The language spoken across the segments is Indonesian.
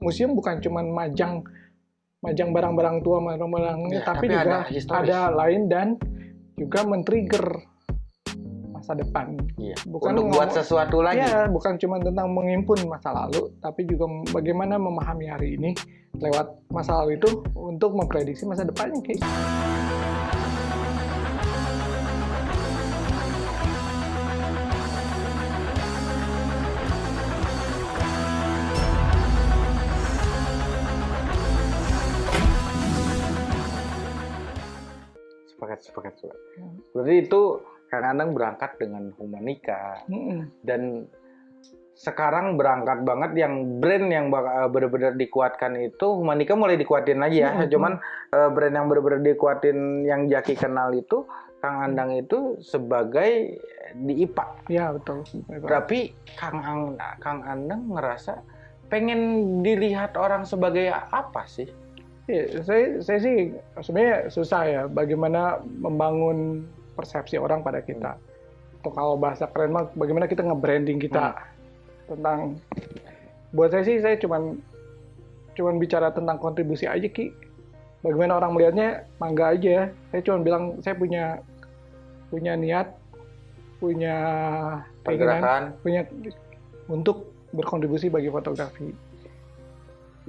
museum bukan cuman majang majang barang-barang tua, barang-barangnya, Ya, tapi, tapi juga ada historis. ada lain dan juga men-trigger masa depan. Iya. Bukan Untuk buat sesuatu lagi. Ya, bukan cuma tentang menghimpun masa lalu, tapi juga bagaimana memahami hari ini lewat masa lalu itu untuk memprediksi masa depannya, Ki. Berarti itu Kang Anang berangkat dengan Humanika Mm-mm. dan sekarang berangkat banget yang brand yang eh, benar-benar dikuatkan itu Humanika mulai dikuatin lagi ya. Hmm. Cuman eh, brand yang benar-benar dikuatin yang Jaki kenal itu Kang Andang itu sebagai di IPA. Ya, betul. Tapi Kang Ang, Kang Andang ngerasa pengen dilihat orang sebagai apa sih? Iya, saya, saya sih sebenarnya susah ya bagaimana membangun persepsi orang pada kita. Atau kalau bahasa keren mah bagaimana kita nge-branding kita tentang buat saya sih saya cuman cuman bicara tentang kontribusi aja Ki. Bagaimana orang melihatnya mangga aja. Saya cuman bilang saya punya punya niat, punya keinginan, Pergerakan. punya untuk berkontribusi bagi fotografi.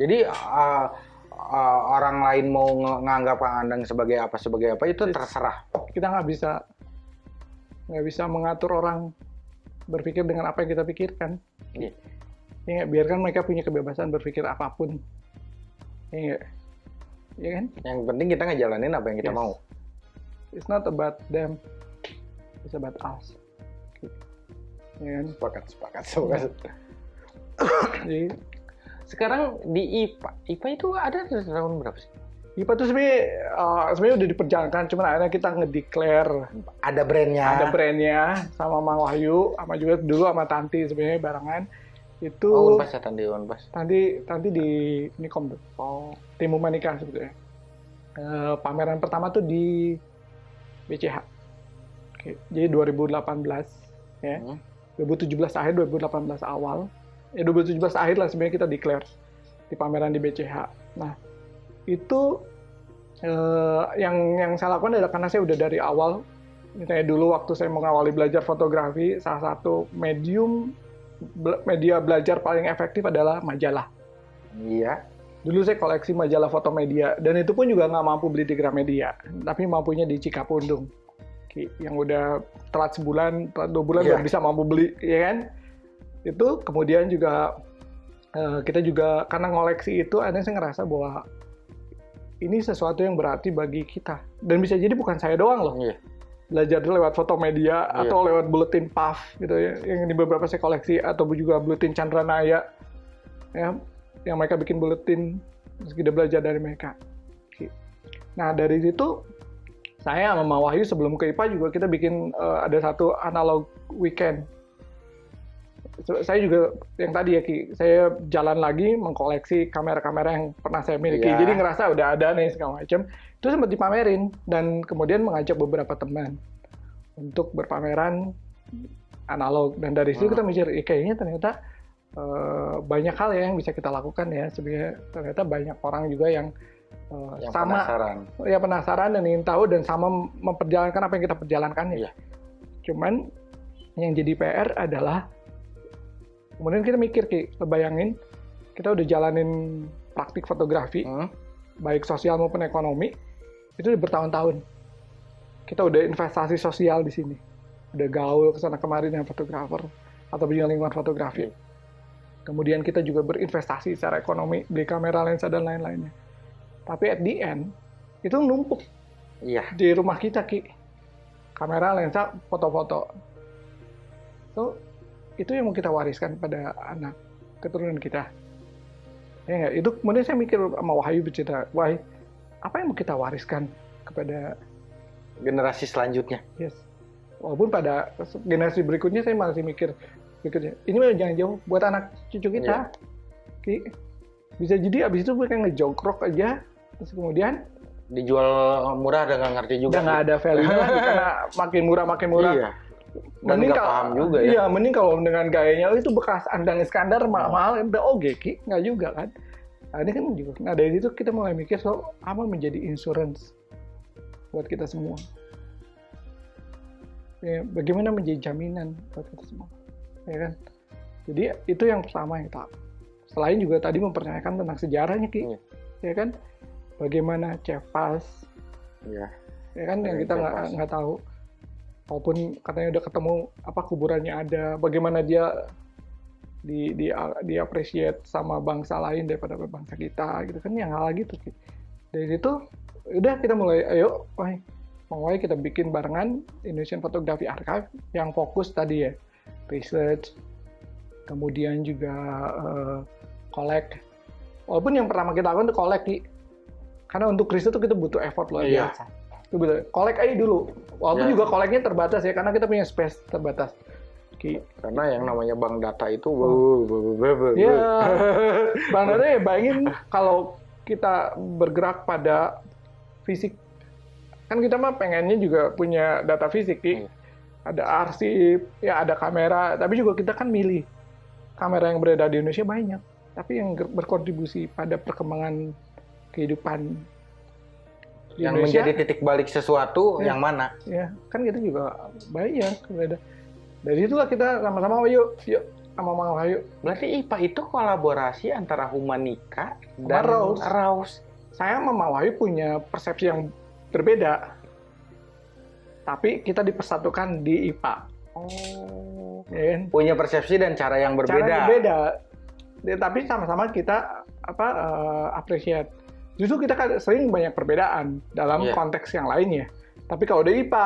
Jadi uh, uh, orang lain mau nganggap Kang Andang sebagai apa sebagai apa itu terserah. kita nggak bisa nggak bisa mengatur orang berpikir dengan apa yang kita pikirkan. Iya. Ya nggak, biarkan mereka punya kebebasan berpikir apa pun. Ya nggak? Ya kan? Yang penting kita ngejalanin apa yang kita Yes. mau. It's not about them. It's about us. Ya kan? Sepakat, sepakat, sepakat. Jadi Sekarang di IPA, IPA itu ada dari tahun berapa sih? IPA tuh sebenarnya uh, sebenarnya udah diperjalankan, cuman akhirnya kita ngedeclare Ada brandnya. ada brandnya sama Mang Wahyu, sama juga dulu sama Tanti sebenarnya barengan itu Oh, Unpas ya tadi Unpas. nanti nanti di Nikom tuh oh, tim Humanika sebetulnya Eh, pameran pertama tuh di BCH Oke, jadi 2018 ya Hmm. 2017 akhir 2018 awal ya 2017 akhir lah sebenarnya kita declare di pameran di BCH nah itu eh, yang yang saya lakukan adalah karena saya udah dari awal misalnya dulu waktu saya mengawali belajar fotografi salah satu medium media belajar paling efektif adalah majalah Iya. Dulu saya koleksi majalah foto media dan itu pun juga nggak mampu beli di Gramedia, tapi mampunya di Cikapundung. Yang udah telat sebulan, telat dua bulan baru bisa mampu beli, ya kan? Itu kemudian juga eh, kita juga karena ngoleksi itu, akhirnya saya ngerasa bahwa ini sesuatu yang berarti bagi kita dan bisa jadi bukan saya doang loh Iya. belajar lewat foto media Iya. atau lewat buletin PAF gitu ya yang di beberapa saya koleksi atau juga buletin Chandra Naya ya yang mereka bikin buletin terus kita belajar dari mereka. Nah dari situ saya sama Wahyu sebelum ke IPA juga kita bikin eh, ada satu analog weekend. Saya juga yang tadi ya Ki, saya jalan lagi mengkoleksi kamera-kamera yang pernah saya miliki. Iya. Jadi ngerasa udah ada nih segala macam. Itu sempat dipamerin dan kemudian mengajak beberapa teman untuk berpameran analog dan dari situ kita mikir "Ih, kayaknya ternyata eh, banyak hal ya yang bisa kita lakukan ya sebenarnya ternyata banyak orang juga yang eh, Yang sama penasaran. ya penasaran dan ingin tahu dan sama memperjalankan apa yang kita perjalankan ya. Iya. Cuman yang jadi PR adalah kemudian kita mikir ki, bayangin kita udah jalanin praktik fotografi Hmm. baik sosial maupun ekonomi itu udah bertahun-tahun. Kita udah investasi sosial di sini. Udah gaul ke sana kemari dengan fotografer atau punya lingkungan fotografi. Kemudian kita juga berinvestasi secara ekonomi, beli kamera, lensa, dan lain-lainnya. Tapi at the end, itu numpuk Iya. di rumah kita, Ki. Kamera, lensa, foto-foto. So, itu yang mau kita wariskan pada anak keturunan kita. Ya? Itu kemudian saya mikir sama Wahyu bercerita, Wahyu, apa yang mau kita wariskan kepada Generasi selanjutnya. Yes. Walaupun pada generasi berikutnya saya masih mikir berikutnya. Ini mah jangan jauh buat anak cucu kita. Ki. Bisa jadi abis itu mereka ngejongkrok aja terus kemudian Dijual murah dan nggak ngerti juga. udah nggak ada value lagi karena makin murah makin murah. Iya. Dan nggak kalau- paham juga ya. Iya, mending kalau dengan gayanya "Oh, itu bekas Andang Iskandar ma- mahal udah oke Ki, nggak juga kan. Nah, ini kan juga. Nah, dari itu kita mulai mikir soal apa menjadi insurance buat kita semua. Ya, bagaimana menjadi jaminan buat kita semua. Ya kan? Jadi itu yang pertama yang tak. Selain juga tadi mempertanyakan tentang sejarahnya, Ki. Iya. Ya kan? Bagaimana Cevas, Iya. ya kan yang kita nggak nggak tahu. Walaupun katanya udah ketemu apa kuburannya ada, bagaimana dia di di di appreciate sama bangsa lain daripada bangsa kita gitu kan. Yang hal gitu dari situ udah kita mulai ayo wah mau aja kita bikin barengan Indonesian Photography Archive yang fokus tadi ya research kemudian juga eh, collect. Walaupun yang pertama kita lakukan itu collect Ki. karena untuk riset itu kita butuh effort luar Iya. Itu collect aja dulu walaupun Ya. juga collectnya terbatas ya karena kita punya space terbatas Ki. Karena yang namanya bank data itu Oh. bu. Iya. Bang Dada ya bayangin kalau kita bergerak pada fisik. Kan kita mah pengennya juga punya data fisik, Ki. Iya. Ada arsip, ya ada kamera, tapi juga kita kan milih. Kamera yang beredar di Indonesia banyak, tapi yang berkontribusi pada perkembangan kehidupan di yang Indonesia, menjadi titik balik sesuatu Iya. yang mana? ya kan kita juga banyak beda. Dari itulah kita sama-sama yuk, yuk sama Mang Wahyu Berarti IPA itu kolaborasi antara Humanika dan Raus. Raus. saya sama Mang Wahyu punya persepsi yang berbeda. Tapi kita dipersatukan di IPA. Oh. Ya kan? Punya persepsi dan cara yang berbeda. Cara berbeda. Ya, tapi sama-sama kita apa eh, appreciate. Justru kita kan sering banyak perbedaan dalam Iya. konteks yang lainnya. Tapi kalau udah IPA,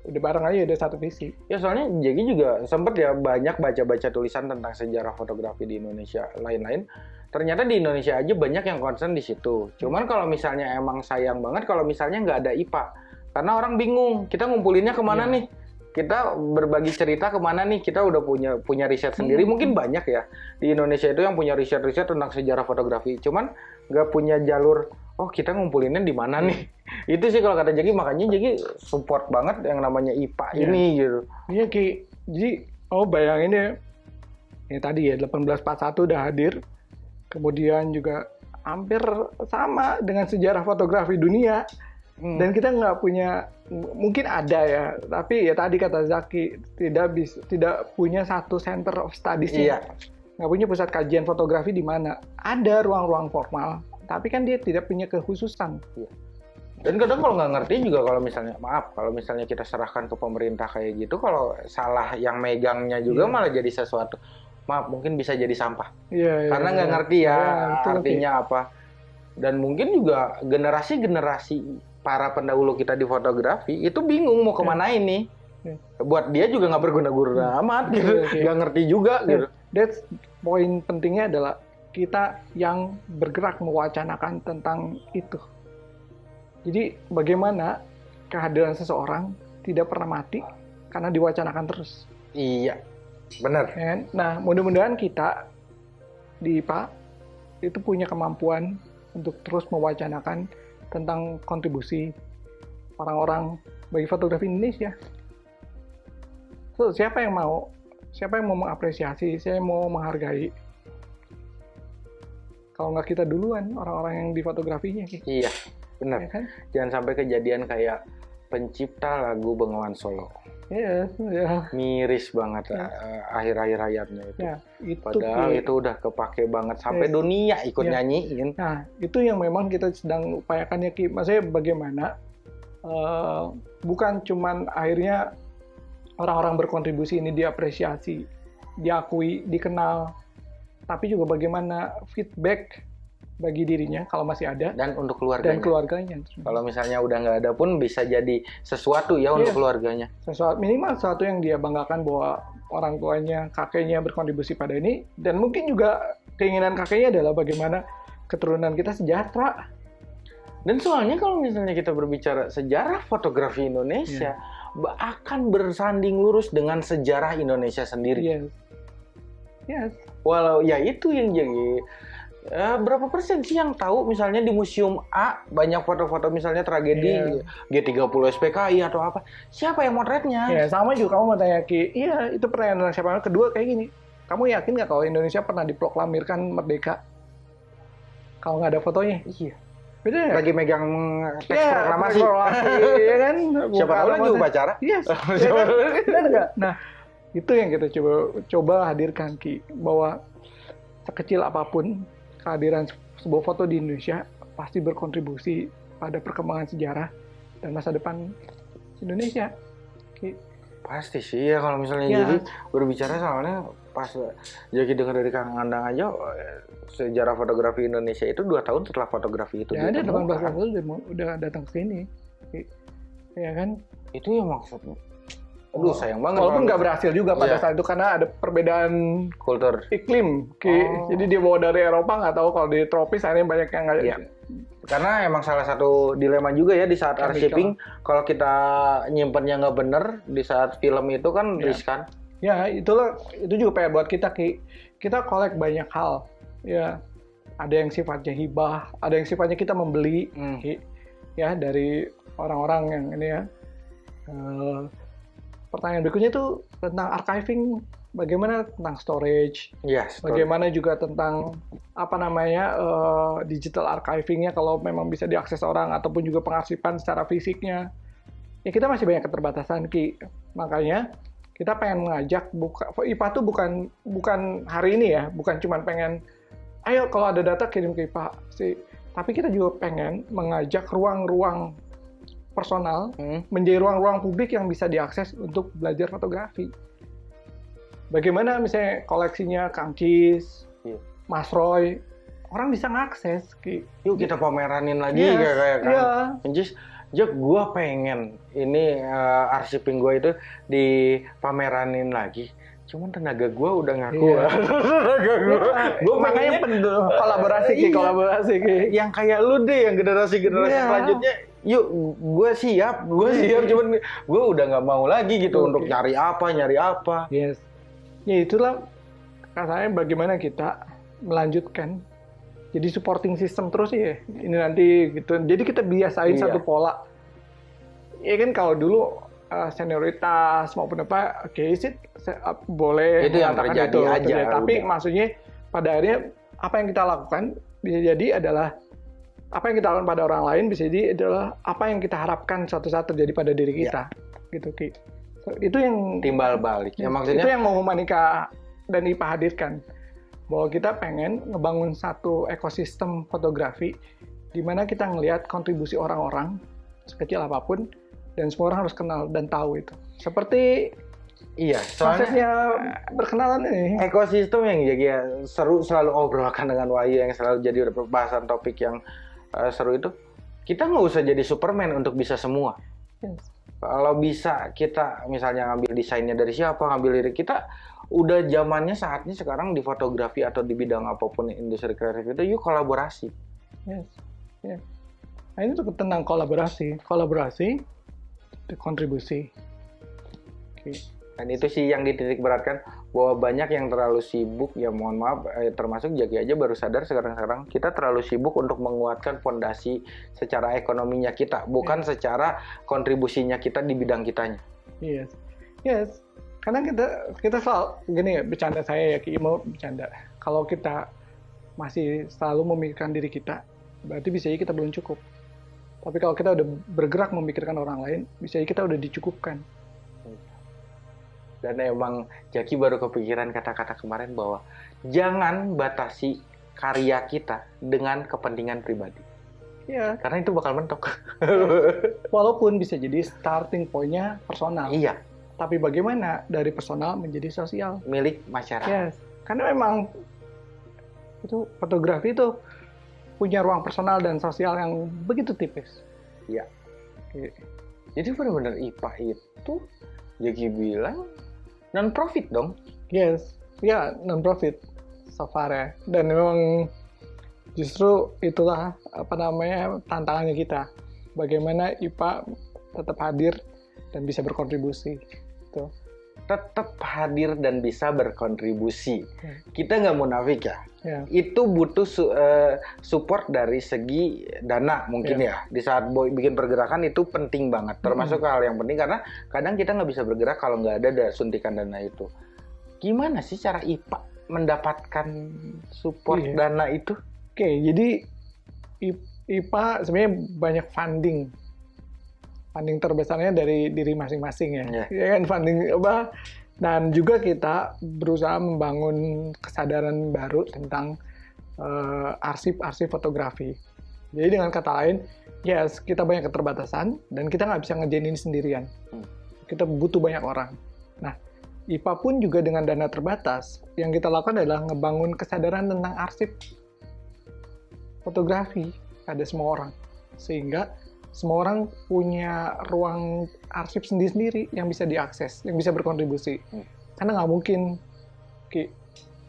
udah bareng aja udah satu visi. Ya soalnya Jegi juga sempet ya banyak baca-baca tulisan tentang sejarah fotografi di Indonesia lain-lain. Ternyata di Indonesia aja banyak yang concern di situ. Cuman kalau misalnya emang sayang banget kalau misalnya nggak ada IPA. Karena orang bingung, kita ngumpulinnya ke mana Iya. nih? Kita berbagi cerita ke mana nih? Kita udah punya punya riset sendiri. Hmm. Mungkin banyak ya di Indonesia itu yang punya riset-riset tentang sejarah fotografi. Cuman nggak punya jalur. Oh kita ngumpulinnya di mana nih? itu sih kalau kata Jegi makanya Jegi support banget yang namanya IPA Iya. ini gitu. Iya Ki. Jadi oh bayangin ya. Ya tadi ya 1841 udah hadir. Kemudian juga hampir sama dengan sejarah fotografi dunia. Hmm. Dan kita nggak punya mungkin ada ya, tapi ya tadi kata Zaki tidak bisa tidak punya satu center of studies Iya. Nggak punya pusat kajian fotografi di mana ada ruang-ruang formal, tapi kan dia tidak punya kekhususan. Dan kadang kalau nggak ngerti juga kalau misalnya maaf kalau misalnya kita serahkan ke pemerintah kayak gitu kalau salah yang megangnya juga Iya. malah jadi sesuatu maaf mungkin bisa jadi sampah Iya, iya, karena nggak iya. ngerti ya, Iya, artinya apa dan mungkin juga generasi-generasi para pendahulu kita di fotografi itu bingung mau ke mana ini Iya. buat dia juga nggak berguna-guna amat gitu Iya, iya. nggak ngerti juga Iya. gitu That's poin pentingnya adalah kita yang bergerak mewacanakan tentang itu. Jadi bagaimana kehadiran seseorang tidak pernah mati karena diwacanakan terus. iya benar kan? Nah, mudah-mudahan kita di IPA itu punya kemampuan untuk terus mewacanakan tentang kontribusi orang-orang bagi fotografi Indonesia. So, siapa yang mau? Siapa yang mau mengapresiasi? Saya mau menghargai. Kalau nggak kita duluan, orang-orang yang di fotografinya, Ki. iya benar ya kan? jangan sampai kejadian kayak pencipta lagu Bengawan Solo Iya, ya, miris banget Ya. eh, akhir-akhir hayatnya itu. ya, itu. Padahal itu udah kepake banget sampai Yes. dunia ikut Ya. nyanyiin. Nah, itu yang memang kita sedang upayakan ya, Ki. Maksudnya bagaimana eh, bukan cuman akhirnya orang-orang berkontribusi ini diapresiasi, diakui, dikenal, tapi juga bagaimana feedback bagi dirinya kalau masih ada Dan untuk dan keluarganya. keluarganya. Kalau misalnya udah nggak ada pun bisa jadi sesuatu ya untuk Iya. keluarganya. Sesuatu minimal sesuatu yang dia banggakan bahwa orang tuanya, kakeknya berkontribusi pada ini dan mungkin juga keinginan kakeknya adalah bagaimana keturunan kita sejahtera. Dan soalnya kalau misalnya kita berbicara sejarah fotografi Indonesia ba- akan bersanding lurus dengan sejarah Indonesia sendiri. Yes. Yes. Walau ya itu yang jadi eh, berapa persen sih yang tahu misalnya di museum A banyak foto-foto misalnya tragedi Iya. G30 SPKI atau apa. Siapa yang motretnya? Ya sama juga kamu mau tanya Ki, iya itu pertanyaan siapa. Kedua kayak gini, kamu yakin nggak kalau Indonesia pernah diproklamirkan merdeka? kalau nggak ada fotonya. Iya. Ya? Lagi megang teks Iya, proklamasi. teks proklamasi, iya kan? Siapa Buka tahu lagi upacara. Yes. Siapa ya kan? Nah, itu yang kita coba coba hadirkan Ki bahwa sekecil apa pun kehadiran sebuah foto di Indonesia pasti berkontribusi pada perkembangan sejarah dan masa depan Indonesia. Pasti sih ya kalau misalnya Ya. jadi berbicara soalnya pas jadi dengar dari Kang Andang aja sejarah fotografi Indonesia itu dua tahun setelah fotografi itu Ya ada 18 ditemukan. tahun udah, udah datang ke sini. Ya kan? Itu yang maksudnya. Aduh sayang banget. Walaupun nggak berhasil juga pada Iya. saat itu karena ada perbedaan kultur. iklim. Ki. Oh. Jadi dia bawa dari Eropa nggak tahu kalau di tropis akhirnya banyak yang nggak. Iya. Karena emang salah satu dilema juga ya di saat arsiping kalau kita nyimpennya nggak bener di saat film itu kan Iya. riskan. Ya itulah itu juga PR buat kita Ki. Kita kolek banyak hal. Ya ada yang sifatnya hibah, ada yang sifatnya kita membeli. Hmm. Ki. Ya dari orang-orang yang ini ya. Eh, pertanyaan berikutnya itu tentang archiving, bagaimana tentang storage, Iya. betul. Bagaimana juga tentang apa namanya eh, digital archivingnya kalau memang bisa diakses orang ataupun juga pengarsipan secara fisiknya. Ya kita masih banyak keterbatasan ki. Makanya kita pengen mengajak buka IPA tuh bukan bukan hari ini ya, bukan cuma pengen ayo kalau ada data kirim ke IPA sih. Tapi kita juga pengen mengajak ruang-ruang personal Hmm. menjadi ruang-ruang publik yang bisa diakses untuk belajar fotografi. Bagaimana misalnya koleksinya Kang Cis, Iya. Mas Roy, orang bisa ngakses. Yuk kita pameranin lagi Yes, kayak kayak kan. iya. Anjis, Jok, gue pengen ini eh, arsiping gue itu dipameranin lagi. Cuman tenaga gue udah ngaku. Iya. tenaga gue. gue makanya pen- kolaborasi Ki, Iya. kolaborasi Ki. yang kayak lu deh, yang generasi-generasi Iya. selanjutnya. Yuk, gue siap, gue siap. Cuman gue udah nggak mau lagi gitu Oke. untuk nyari apa, nyari apa. Yes. Ya itulah katanya bagaimana kita melanjutkan jadi supporting system terus ya ini nanti gitu jadi kita biasain Iya. satu pola ya kan kalau dulu uh, senioritas maupun apa oke sih se- uh, boleh Itu yang terjadi aja, tapi udah. maksudnya pada akhirnya apa yang kita lakukan bisa jadi adalah apa yang kita lakukan pada orang lain bisa jadi adalah apa yang kita harapkan suatu saat terjadi pada diri Iya. kita gitu Ki. Itu yang Timbal balik. Ya, Ya, maksudnya itu yang mau Manika dan IPA hadirkan bahwa kita pengen ngebangun satu ekosistem fotografi di mana kita ngelihat kontribusi orang-orang sekecil apa pun dan semua orang harus kenal dan tahu itu. Seperti iya, soalnya prosesnya berkenalan ini. ekosistem yang jadi ya, seru selalu obrolkan dengan Wahyu yang selalu jadi bahasan topik yang eh, seru itu kita nggak usah jadi Superman untuk bisa semua Yes. Kalau bisa kita misalnya ngambil desainnya dari siapa ngambil dari kita udah zamannya saatnya sekarang di fotografi atau di bidang apa pun industri kreatif itu yuk kolaborasi Yes. Yes. Nah, ini tuh tentang kolaborasi, kolaborasi, kontribusi. Oke. dan itu sih yang dititik beratkan bahwa banyak yang terlalu sibuk ya mohon maaf eh, termasuk Jaki aja baru sadar sekarang-sekarang kita terlalu sibuk untuk menguatkan fondasi secara ekonominya kita bukan secara kontribusinya kita di bidang kitanya Yes, yes. Karena kita kita selalu gini ya bercanda saya ya Ki mau bercanda. Kalau kita masih selalu memikirkan diri kita, berarti bisa kita belum cukup. Tapi kalau kita udah bergerak memikirkan orang lain, bisa kita udah dicukupkan. Dan emang Jaki baru kepikiran kata-kata kemarin bahwa jangan batasi karya kita dengan kepentingan pribadi Ya, karena itu bakal mentok walaupun bisa jadi starting point-nya personal. iya Tapi bagaimana dari personal menjadi sosial? milik masyarakat Yes. Karena memang itu fotografi itu punya ruang personal dan sosial yang begitu tipis. Iya. Oke. Jadi benar-benar IPA itu Jaki bilang non profit dong. Yes, ya non profit so far ya. Dan memang justru itulah apa namanya tantangannya kita. Bagaimana IPA tetap hadir dan bisa berkontribusi. Tuh. Tetap hadir dan bisa berkontribusi. Hmm. Kita nggak munafik ya. Ya. Itu butuh su- eh, support dari segi dana mungkin ya. Di saat boy bikin pergerakan itu penting banget. Termasuk hal yang penting karena kadang kita nggak bisa bergerak kalau nggak ada da- suntikan dana itu. Gimana sih cara IPA mendapatkan support Iya. dana itu? Oke, jadi IPA sebenarnya banyak funding. Funding terbesarnya dari diri masing-masing ya. Iya. Ya kan funding apa? Dan juga kita berusaha membangun kesadaran baru tentang eh, arsip-arsip fotografi. Jadi dengan kata lain, yes kita banyak keterbatasan dan kita nggak bisa ngerjain ini sendirian. Hmm. Kita butuh banyak orang. Nah, IPA pun juga dengan dana terbatas, yang kita lakukan adalah ngebangun kesadaran tentang arsip fotografi pada semua orang. Sehingga semua orang punya ruang arsip sendiri-sendiri yang bisa diakses, yang bisa berkontribusi. Hmm. Karena nggak mungkin, Ki,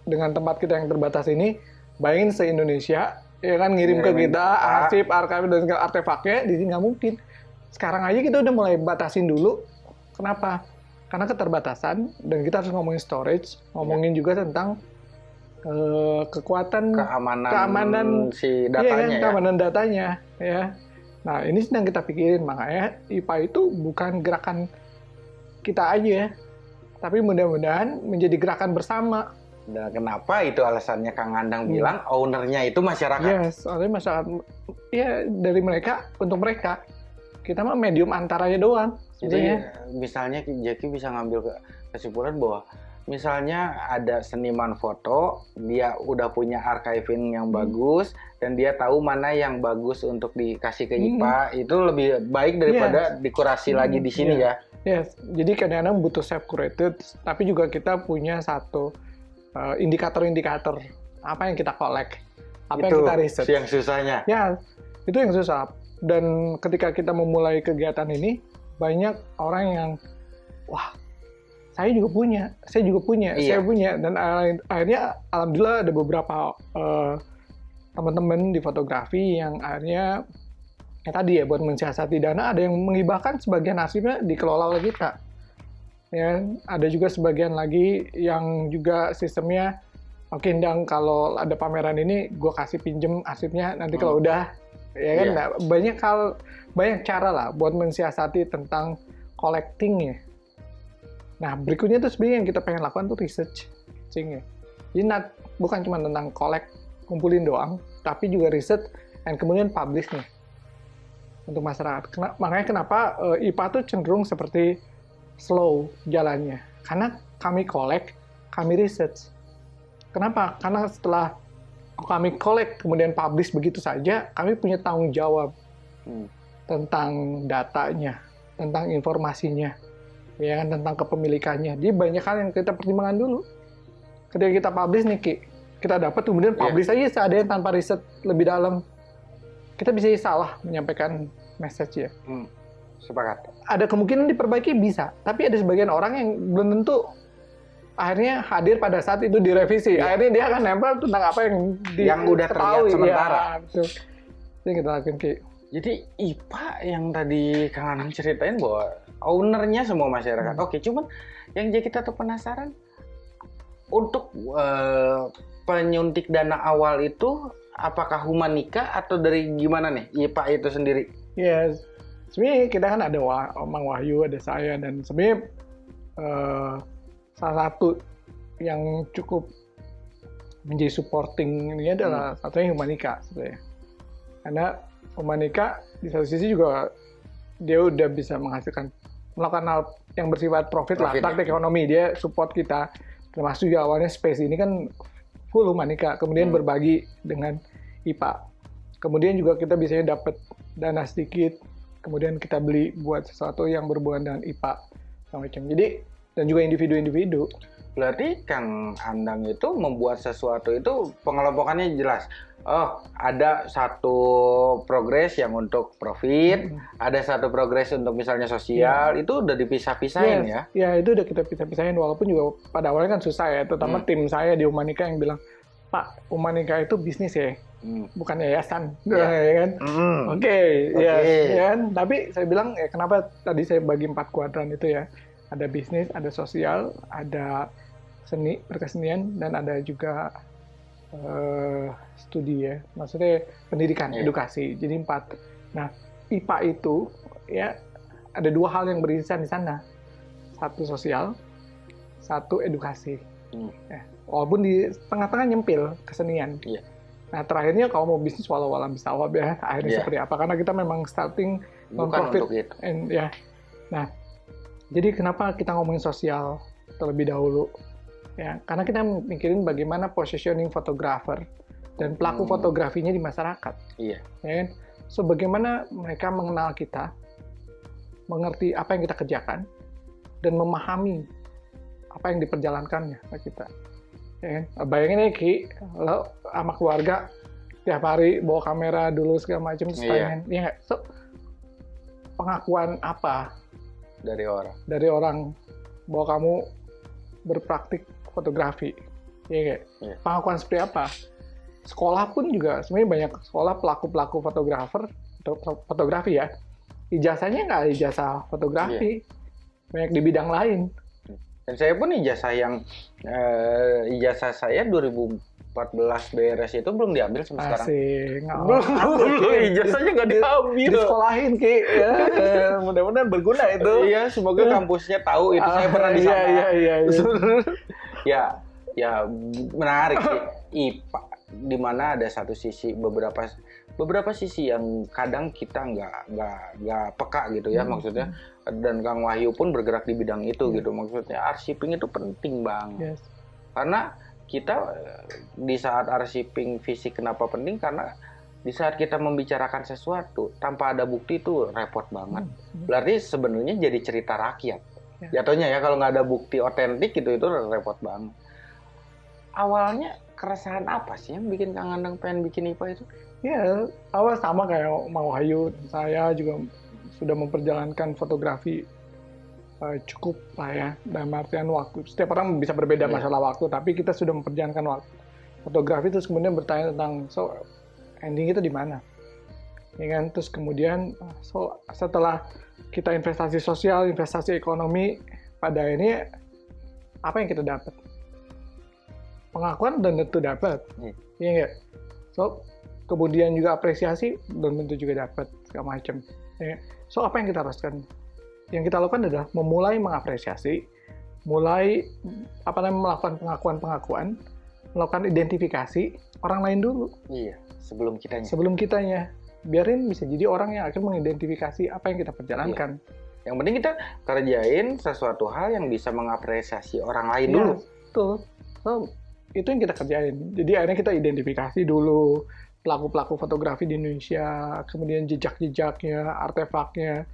dengan tempat kita yang terbatas ini, bayangin se-Indonesia, ya kan ngirim ke Ngirimin kita kita. arsip, archive, dan segala artefaknya, di sini nggak mungkin. Sekarang aja kita udah mulai batasin dulu. Kenapa? Karena keterbatasan, dan kita harus ngomongin storage, ngomongin juga tentang eh, kekuatan keamanan, keamanan si Iya kan, datanya ya. keamanan datanya ya. Nah, ini sedang kita pikirin makanya IPA itu bukan gerakan kita aja, tapi mudah-mudahan menjadi gerakan bersama. Dan kenapa itu alasannya Kang Andang Hmm. bilang ownernya itu masyarakat. Yes, soalnya masyarakat ya dari mereka untuk mereka. Kita mah medium antaranya doang. Jadi sebenarnya. misalnya Jackie bisa ngambil ke- kesimpulan bahwa misalnya ada seniman foto, dia udah punya archiving yang Hmm. bagus dan dia tahu mana yang bagus untuk dikasih ke Hmm. IPA, itu lebih baik daripada dikurasi Hmm, lagi di sini iya. ya. Yes, jadi kadang-kadang butuh self curated, tapi juga kita punya satu uh, indikator-indikator apa yang kita collect, apa itu yang kita riset. yang susahnya. Ya, itu yang susah. Dan ketika kita memulai kegiatan ini, banyak orang yang, wah, saya juga punya, saya juga punya, Iya. saya punya. Dan akhirnya, alhamdulillah ada beberapa uh, teman-teman di fotografi yang akhirnya, ya tadi ya, buat mensiasati dana, ada yang menghibahkan sebagian arsipnya dikelola oleh kita. Ya, ada juga sebagian lagi yang juga sistemnya oke Ndang kalau ada pameran ini gue kasih pinjem arsipnya nanti kalau udah ya kan Iya. Nah, banyak hal banyak cara lah buat mensiasati tentang collecting ya nah berikutnya tuh sebenarnya yang kita pengen lakukan tuh research Cing, ya. jadi not- bukan cuma tentang collect kumpulin doang tapi juga research dan kemudian publish nih untuk masyarakat Kena- makanya kenapa eh, IPA tuh cenderung seperti slow jalannya karena kami collect kami research Kenapa? Karena setelah kami collect kemudian publish begitu saja, kami punya tanggung jawab Hmm. tentang datanya, tentang informasinya, ya kan tentang kepemilikannya. Jadi banyak hal yang kita pertimbangkan dulu. Ketika kita publish nih, Ki, kita dapat kemudian Iya. publish aja seadanya tanpa riset lebih dalam. Kita bisa salah menyampaikan message ya. Hmm. Sepakat. Ada kemungkinan diperbaiki bisa, tapi ada sebagian orang yang belum tentu akhirnya hadir pada saat itu direvisi. Iya. Akhirnya dia akan nempel tentang apa yang di, Yang udah terlihat ketahui. sementara. Ya, betul. Yang kita lakukan, Ki. Jadi IPA yang tadi Kang Anang ceritain bahwa ownernya semua masyarakat. Hmm. Oke, cuman yang jadi kita tuh penasaran untuk eh, penyuntik dana awal itu apakah humanika atau dari gimana nih IPA itu sendiri? Ya, sebenarnya kita kan ada Wah, Mang Wahyu, ada saya, dan sebenarnya eh, salah satu yang cukup menjadi supporting ini adalah satunya Humanika sebenarnya. Karena Humanika di satu sisi juga dia udah bisa menghasilkan melakukan hal yang bersifat profit, lah, Profit, ya. praktek ekonomi. Dia support kita. Termasuk juga awalnya space ini kan full Humanika. Kemudian Hmm. berbagi dengan IPA kemudian juga kita biasanya dapat dana sedikit. Kemudian kita beli buat sesuatu yang berhubungan dengan IPA macam jadi dan juga individu-individu Berarti Kang Andang itu membuat sesuatu itu pengelompokannya jelas. Oh, ada satu progres yang untuk profit, Hmm. ada satu progres untuk misalnya sosial, itu udah dipisah-pisahin ya. Yes. Ya itu udah kita pisah-pisahin walaupun juga pada awalnya kan susah ya, terutama Hmm. tim saya di Umanika yang bilang, Pak, Umanika itu bisnis ya, Hmm. bukan yayasan, Ya. ya kan? Hmm. Oke, ya, Oke. ya kan? Tapi saya bilang, ya kenapa tadi saya bagi empat kuadran itu ya? Ada bisnis, ada sosial, ada seni, berkesenian, dan ada juga eh, studi ya. Maksudnya pendidikan, Iya. edukasi. Jadi empat. Nah, IPA itu ya ada dua hal yang beririsan di sana. Satu sosial, satu edukasi. Hmm. Ya, walaupun di tengah-tengah nyempil kesenian. Iya. Nah terakhirnya kalau mau bisnis walau alam bisawab ya akhirnya Iya. seperti apa? Karena kita memang starting untuk itu. and ya. Nah jadi kenapa kita ngomongin sosial terlebih dahulu? Ya karena kita mikirin bagaimana positioning fotografer dan pelaku Hmm. fotografinya di masyarakat. Iya. Ya kan? So bagaimana mereka mengenal kita, mengerti apa yang kita kerjakan, dan memahami apa yang diperjalankannya kita. Ya kan? Bayangin nih Ki, lo sama keluarga tiap hari bawa kamera dulu segala macam Iya. ya? So, pengakuan apa Dari orang. dari orang bahwa kamu berpraktik fotografi? Ya nggak? Iya. Pengakuan seperti apa? Sekolah pun juga sebenarnya banyak sekolah pelaku-pelaku fotografer foto- fotografi ya. Ijazahnya nggak ijazah fotografi, banyak di bidang lain. Dan saya pun ijazah yang eh, ijazah saya 2014 beres itu belum diambil sampai sekarang. Asik, Belum, belum, ijazahnya nggak diambil. Disekolahin Ki. Ya. Mudah-mudahan berguna itu. Iya, semoga kampusnya tahu itu saya pernah di Iya, sana. Iya, iya, iya. ya, ya menarik sih IPA di mana ada satu sisi beberapa beberapa sisi yang kadang kita nggak nggak nggak peka gitu ya Hmm. maksudnya dan Kang Wahyu pun bergerak di bidang itu Hmm. gitu maksudnya arsiping itu penting banget Yes. karena kita eh, di saat arsiping fisik kenapa penting karena di saat kita membicarakan sesuatu tanpa ada bukti itu repot banget Hmm. berarti sebenarnya jadi cerita rakyat Ya. jatuhnya ya kalau nggak ada bukti otentik gitu itu repot banget awalnya keresahan apa sih yang bikin Kang Andang pengen bikin IPA itu Ya, awal sama kayak Mau Hayu, saya juga sudah memperjalankan fotografi eh, cukup lah ya, dalam artian waktu. Setiap orang bisa berbeda Iya. masalah waktu, tapi kita sudah memperjalankan waktu. Fotografi terus kemudian bertanya tentang, so ending itu di mana? Ya kan? Terus kemudian, so setelah kita investasi sosial, investasi ekonomi, pada ini apa yang kita dapat? Pengakuan dan tentu dapat, Iya. iya nggak? So kemudian juga apresiasi belum tentu juga dapat segala macam. Ya. So apa yang kita haruskan? Yang kita lakukan adalah memulai mengapresiasi, mulai apa namanya melakukan pengakuan-pengakuan, melakukan identifikasi orang lain dulu iya sebelum kitanya sebelum kitanya. Biarin bisa jadi orang yang akan mengidentifikasi apa yang kita perjalankan. yang penting kita kerjain sesuatu hal yang bisa mengapresiasi orang lain Iya, dulu Betul. So, itu yang kita kerjain. Jadi akhirnya kita identifikasi dulu pelaku-pelaku fotografi di Indonesia, kemudian jejak-jejaknya, artefaknya,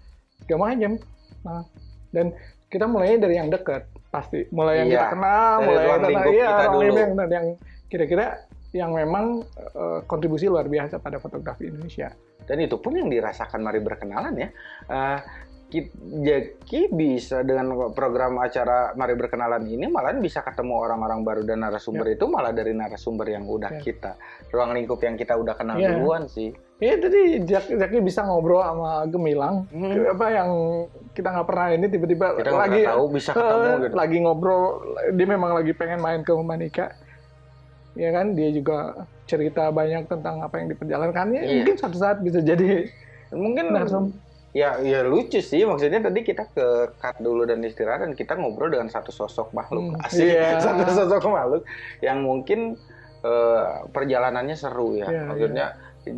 segala macam. Nah, dan kita mulainya dari yang dekat, pasti. Mulai yang Iya, kita kenal, dari mulai yang iya, kita ruang dulu. lingkup yang, yang kira-kira yang memang eh, kontribusi luar biasa pada fotografi Indonesia. dan itu pun yang dirasakan mari berkenalan ya Eh, ki- Jaki bisa dengan program acara Mari Berkenalan ini malah bisa ketemu orang-orang baru dan narasumber itu malah dari narasumber yang udah Ya. kita ruang lingkup yang kita udah kenal Ya. duluan sih. Iya tadi Jaki bisa ngobrol sama Gemilang, Hmm. Apa yang kita nggak pernah ini tiba-tiba Kita lagi tahu bisa ketemu Eh, gitu. lagi ngobrol dia memang lagi pengen main ke Manika ya kan? Dia juga cerita banyak tentang apa yang diperjalankannya. Iya. mungkin suatu saat bisa jadi Mungkin narsum ya ya lucu sih. Maksudnya tadi kita ke cut dulu dan istirahat dan kita ngobrol dengan satu sosok makhluk. Hmm, asik. Iya. satu sosok makhluk yang mungkin eh, perjalanannya seru ya. Iya, maksudnya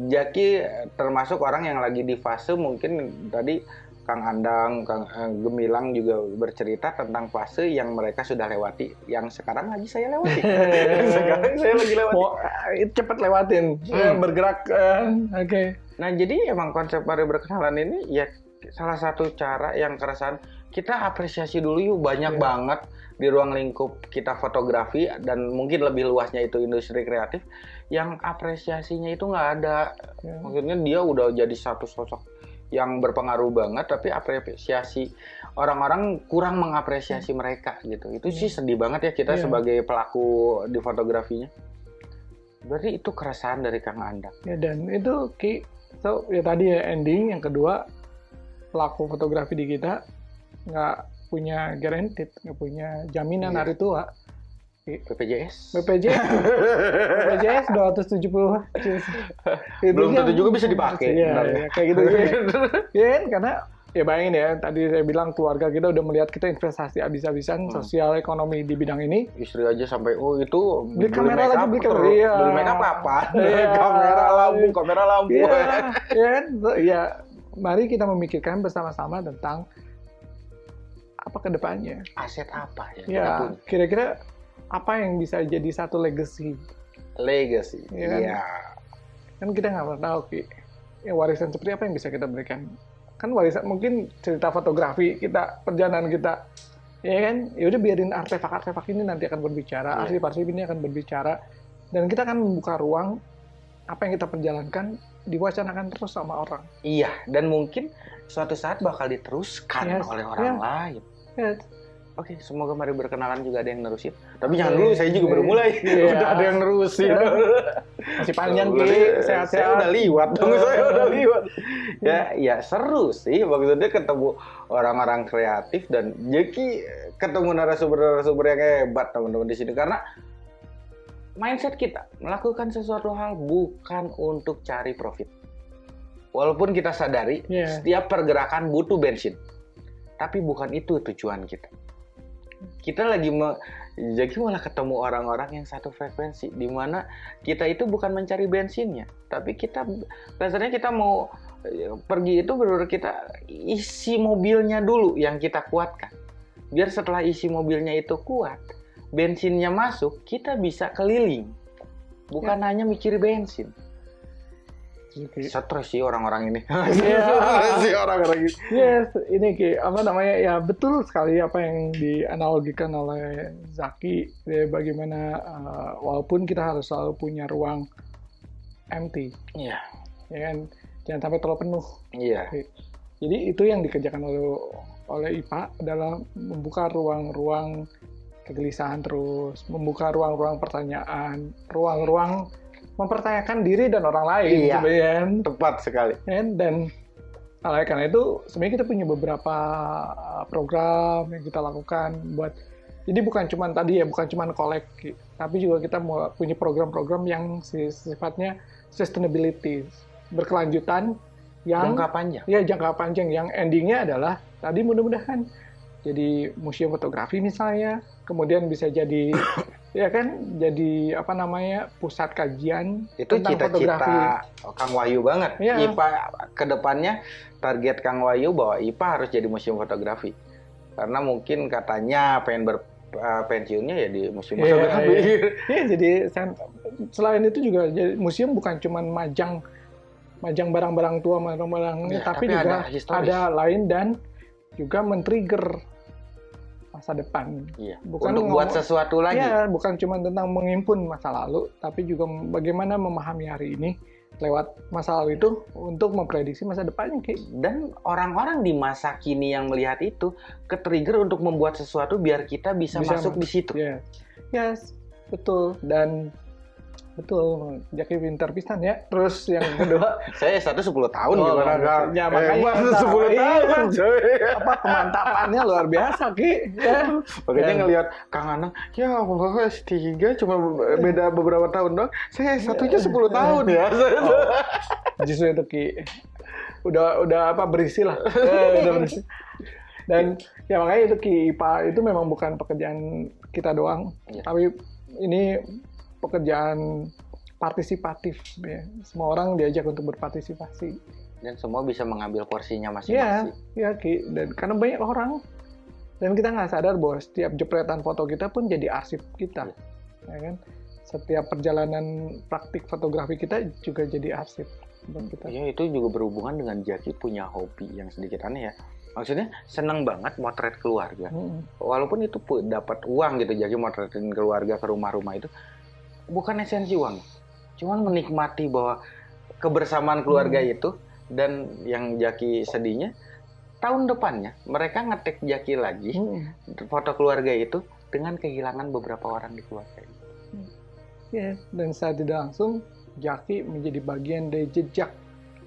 Jaki termasuk orang yang lagi di fase mungkin tadi Kang Andang, Kang eh, Gemilang juga bercerita tentang fase yang mereka sudah lewati, yang sekarang lagi saya lewati. sekarang saya lagi lewati. eh, cepet lewatin Hmm. bergerak eh, oke Nah, jadi emang konsep mari berkenalan ini ya salah satu cara yang keresahan kita apresiasi dulu yuk banyak Iya. banget di ruang lingkup kita fotografi dan mungkin lebih luasnya itu industri kreatif yang apresiasinya itu nggak ada. Ya. Maksudnya dia udah jadi satu sosok yang berpengaruh banget tapi apresiasi orang-orang kurang mengapresiasi mereka gitu. Itu sih sedih banget ya kita Iya. sebagai pelaku di fotografinya. Berarti itu keresahan dari Kang Andang. ya dan itu ki so ya tadi ya ending yang kedua pelaku fotografi di kita nggak punya guaranteed nggak punya jaminan Iya. hari tua BPJS. BPJS BPJS 270 Belum Itunya- tentu juga bisa dipakai. Iya, iya, kayak gitu ya. Ya karena ya bayangin ya tadi saya bilang keluarga kita udah melihat kita investasi habis-habisan Hmm. sosial ekonomi di bidang ini Istri aja sampai oh itu Beli kamera make lagi, beli kamera. Iya. Beli make up apa? Iya. kamera lampu, kamera lampu. Iya, ya kan? Ya, mari kita memikirkan bersama-sama tentang apa ke depannya. Aset apa ya? Ya, kira-kira apa yang bisa jadi satu legacy? Legacy. Iya kan? Iya. Kan kita nggak pernah tahu, Ki. Ya, warisan seperti apa yang bisa kita berikan? Kan warisan mungkin cerita fotografi kita, perjalanan kita, ya kan? Ya udah biarin artefak-artefak ini nanti akan berbicara, Iya. arsip-arsip ini akan berbicara, dan kita akan membuka ruang apa yang kita perjalankan diwacanakan terus sama orang. Iya, dan mungkin suatu saat bakal diteruskan Yes, oleh orang iya. lain. Ya, Oke, semoga mari berkenalan juga ada yang nerusin. Tapi jangan Iya, dulu, saya juga iya. baru mulai. Iya. Udah ada yang nerusin. Iya. masih panjang Ki, Saya sehat-sehat. udah liwat dong, Iya. saya udah liwat. Ya, ya seru sih. Maksudnya ketemu orang-orang kreatif dan Jeki ketemu narasumber-narasumber yang hebat teman-teman di sini karena mindset kita melakukan sesuatu hal bukan untuk cari profit. Walaupun kita sadari Iya. setiap pergerakan butuh bensin, tapi bukan itu tujuan kita. Kita lagi me, jadi malah ketemu orang-orang yang satu frekuensi, di mana kita itu bukan mencari bensinnya, tapi kita rasanya kita mau pergi itu benar kita isi mobilnya dulu yang kita kuatkan. Biar setelah isi mobilnya itu kuat, bensinnya masuk, kita bisa keliling. Bukan hanya mikir bensin. Stres sih orang-orang ini. Iya. Stres sih orang-orang ini. Yes, ini Ki, apa namanya ya betul sekali apa yang dianalogikan oleh Zaki ya, bagaimana uh, walaupun kita harus selalu punya ruang empty, Iya. ya kan, jangan sampai terlalu penuh. Iya. Jadi itu yang dikerjakan oleh oleh IPA adalah membuka ruang-ruang kegelisahan terus, membuka ruang-ruang pertanyaan, ruang-ruang mempertanyakan diri dan orang lain Iya. sebenarnya kan. Tepat sekali. dan oleh karena itu sebenarnya kita punya beberapa uh, program yang kita lakukan buat jadi bukan cuma tadi ya bukan cuma kolek tapi juga kita punya program-program yang si- sifatnya sustainability berkelanjutan yang Jangka panjang. ya jangka panjang yang endingnya adalah tadi mudah-mudahan jadi museum fotografi misalnya kemudian bisa jadi ya kan jadi apa namanya pusat kajian Itu tentang fotografi cita-cita Kang Wahyu banget. Iya. IPA ke depannya target Kang Wahyu bahwa IPA harus jadi museum fotografi. Karena mungkin katanya pengen ber eh, pensiunnya ya di museum Iya, fotografi. Iya, jadi sen- selain itu juga jadi museum bukan cuma majang majang barang-barang tua, barang-barang Iya, tapi, tapi juga ada historis. ada lain dan juga men-trigger masa depan. Iya. Bukan Untuk buat sesuatu lagi. Ya, bukan cuma tentang menghimpun masa lalu, tapi juga bagaimana memahami hari ini lewat masa lalu itu untuk memprediksi masa depannya, Ki. Dan orang-orang di masa kini yang melihat itu ke-trigger untuk membuat sesuatu biar kita bisa, Bisa masuk mas- di situ. Yes. Yes, betul. Dan betul, Jaki pintar pisan ya. Terus yang kedua, Saya satu 10 tahun Oh, gimana biasa. Ya, makanya Hebat, kita- 10 iya. tahun coy. apa kemantapannya luar biasa Ki ya. Makanya ngelihat Kang Anang, ya Allah S3 cuma beda beberapa tahun dong. Saya satunya 10 tahun ya. Oh, justru itu Ki udah udah apa berisi lah Eh, udah berisi dan ya makanya itu Ki IPA itu memang bukan pekerjaan kita doang Iya. tapi ini pekerjaan partisipatif ya semua orang diajak untuk berpartisipasi Dan semua bisa mengambil porsinya masing-masing. iya Ki. Dan karena banyak orang dan kita nggak sadar bahwa setiap jepretan foto kita pun jadi arsip kita, Iya. ya kan? Setiap perjalanan praktik fotografi kita juga jadi arsip kita. Iya, itu juga berhubungan dengan Jaki punya hobi yang sedikit aneh ya. Maksudnya senang banget motret keluarga. Mm. Walaupun itu dapat uang gitu, Jaki motretin keluarga ke rumah-rumah itu bukan esensi uang. Cuman menikmati bahwa kebersamaan keluarga Hmm. itu dan yang Jaki sedihnya tahun depannya mereka ngetek Jaki lagi Mm. foto keluarga itu dengan kehilangan beberapa orang di keluarga itu. Iya, dan secara tidak langsung Jaki menjadi bagian dari jejak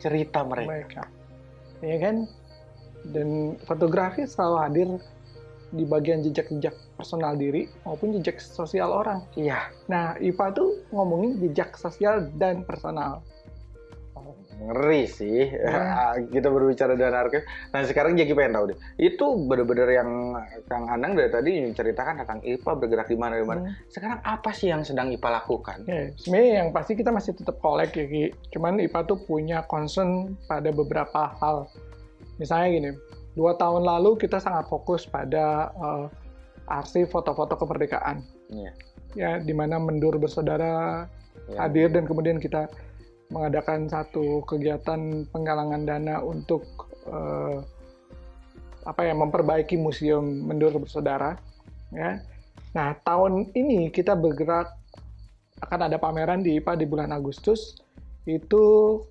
Cerita mereka. mereka, ya kan? Dan fotografi selalu hadir di bagian jejak-jejak personal diri maupun jejak sosial orang. Iya, Nah, IPA tuh ngomongin jejak sosial dan personal. ngeri sih Ya. kita berbicara dengan archive. Nah sekarang jadi pengen tahu deh, itu bener-bener yang Kang Anang dari tadi menceritakan tentang IPA bergerak di mana di mana. Hmm. Sekarang apa sih yang sedang IPA lakukan? Ya, sebenarnya yang pasti kita masih tetap kolek ya, Ki. Cuman IPA tuh punya concern pada beberapa hal. Misalnya gini, dua tahun lalu kita sangat fokus pada eh, arsip foto-foto kemerdekaan. Iya. Ya, di mana Mendur Bersaudara Ya. hadir dan kemudian kita mengadakan satu kegiatan penggalangan dana untuk eh, apa ya memperbaiki museum Mendur Bersaudara ya. Nah, tahun ini kita bergerak akan ada pameran di IPA di bulan Agustus. Itu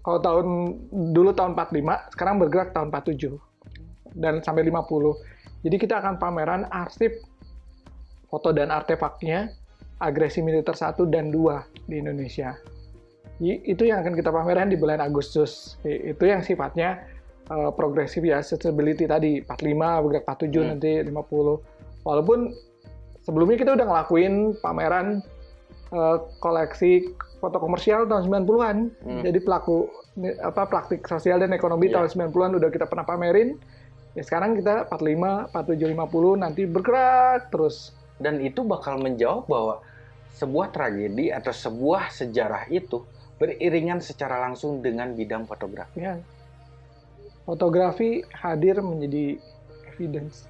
kalau tahun dulu tahun 45, sekarang bergerak tahun 47 dan sampai 50. Jadi kita akan pameran arsip foto dan artefaknya agresi militer 1 dan 2 di Indonesia. Itu yang akan kita pameran di bulan Agustus. Itu yang sifatnya eh, progresif ya, accessibility tadi 45, bergerak 47 Hmm. nanti 50. Walaupun sebelumnya kita udah ngelakuin pameran eh, koleksi foto komersial tahun 90-an. Hmm. Jadi pelaku apa praktik sosial dan ekonomi Iya. tahun 90-an udah kita pernah pamerin. Ya sekarang kita 45, 47, 50 nanti bergerak terus. Dan itu bakal menjawab bahwa sebuah tragedi atau sebuah sejarah itu beriringan secara langsung dengan bidang fotografi. Ya. Fotografi hadir menjadi evidence.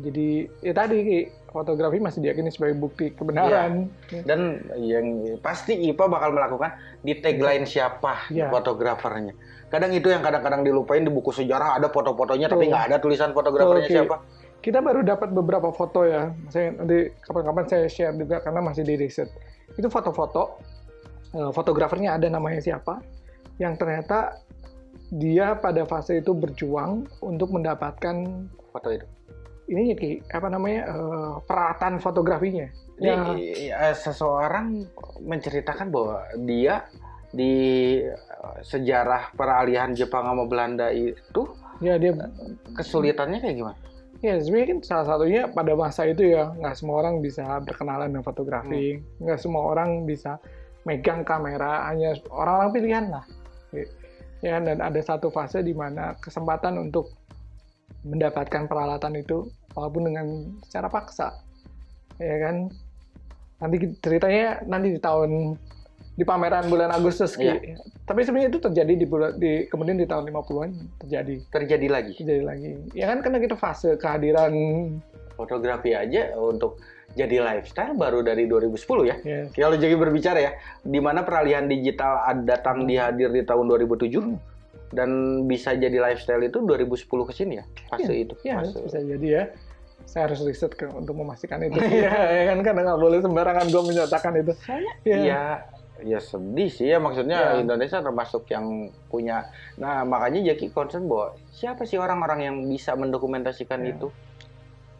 Jadi ya tadi Ki, fotografi masih diyakini sebagai bukti kebenaran. Ya. Dan yang pasti IPA bakal melakukan di tagline siapa Iya. fotografernya. Kadang itu yang kadang-kadang dilupain di buku sejarah ada foto-fotonya tapi nggak ada tulisan fotografernya Ki. siapa. Kita baru dapat beberapa foto ya. Saya nanti kapan-kapan saya share juga karena masih di riset. Itu foto-foto. eh, Fotografernya ada namanya siapa? Yang ternyata dia pada fase itu berjuang untuk mendapatkan Foto itu. ini Ki, apa namanya eh, peralatan fotografinya. Ya, eh, seseorang menceritakan bahwa dia di sejarah peralihan Jepang sama Belanda itu ya dia kesulitannya kayak gimana? Ya, sebenarnya kan salah satunya pada masa itu ya, nggak semua orang bisa berkenalan dengan fotografi, nggak semua orang bisa megang kamera, hanya orang-orang pilihan lah. Ya, dan ada satu fase di mana kesempatan untuk mendapatkan peralatan itu, walaupun dengan secara paksa, ya kan. Nanti ceritanya nanti di tahun di pameran bulan Agustus, Ki. Iya. Tapi sebenarnya itu terjadi di bulan di kemudian di tahun 50-an terjadi Terjadi lagi. terjadi lagi. Ya kan karena kita fase kehadiran Fotografi aja untuk jadi lifestyle baru dari 2010 ya. ya, Kalau jadi berbicara ya, di mana peralihan digital datang dihadir di tahun 2007 dan bisa jadi lifestyle itu 2010 ke sini ya, fase itu. ya fase. bisa jadi ya. Saya harus riset ke, untuk memastikan itu. Iya, ya kan karena nggak boleh sembarangan gue menyatakan itu. Ya. Iya, ya sedih sih ya maksudnya Iya. Indonesia termasuk yang punya. Nah makanya Jaki concern bahwa siapa sih orang-orang yang bisa mendokumentasikan Iya. itu?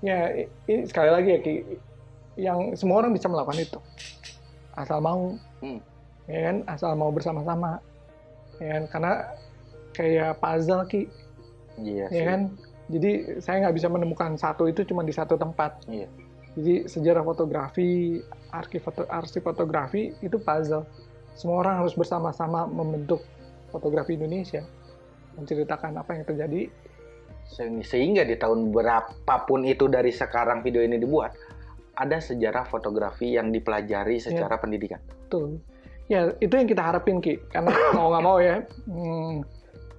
Ya, ini sekali lagi ya Ki, yang semua orang bisa melakukan itu. Asal mau. Hmm. Ya kan, asal mau bersama-sama. Ya kan, karena kayak puzzle Ki, Iya ya kan. Jadi saya nggak bisa menemukan satu itu cuma di satu tempat. Iya. Jadi sejarah fotografi, arsip foto, arsip fotografi itu puzzle. Semua orang harus bersama-sama membentuk fotografi Indonesia, menceritakan apa yang terjadi. Se- Sehingga di tahun berapapun itu dari sekarang video ini dibuat, ada sejarah fotografi yang dipelajari secara pendidikan. Betul. Ya itu yang kita harapin ki, karena mau nggak mau ya, hmm,